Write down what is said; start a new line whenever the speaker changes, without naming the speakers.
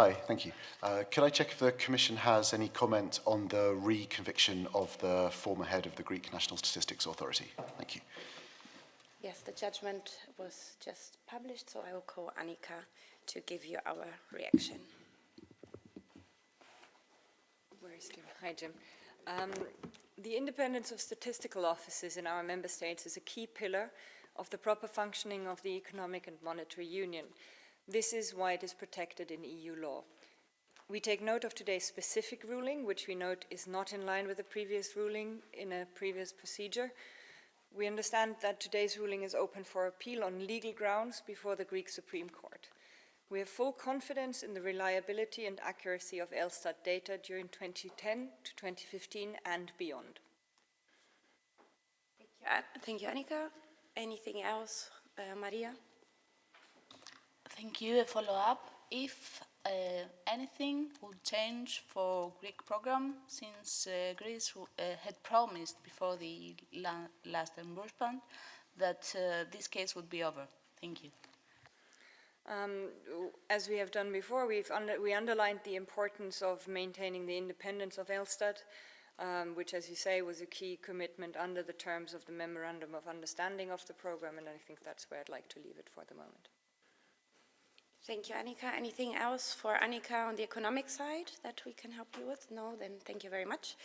Hi, thank you. Uh, could I check if the Commission has any comment on the re-conviction of the former head of the Greek National Statistics Authority? Thank you.
Yes, the judgment was just published, so I will call Annika to give you our reaction.
Where is Jim? Hi, Jim. Um, the independence of statistical offices in our member states is a key pillar of the proper functioning of the economic and monetary union. This is why it is protected in EU law. We take note of today's specific ruling, which we note is not in line with the previous ruling in a previous procedure. We understand that today's ruling is open for appeal on legal grounds before the Greek Supreme Court. We have full confidence in the reliability and accuracy of Elstat data during 2010 to 2015 and beyond.
Thank you, Thank you, Annika. Anything else, uh, Maria?
Thank you. A follow-up. If uh, anything would change for Greek program, since uh, Greece uh, had promised before the la last reimbursement that uh, this case would be over. Thank you.
Um, as we have done before, we've under, we underlined the importance of maintaining the independence of Elstat, um, which, as you say, was a key commitment under the terms of the Memorandum of Understanding of the program, and I think that's where I'd like to leave it for the moment.
Thank you, Annika. Anything else for Annika on the economic side that we can help you with? No, then thank you very much.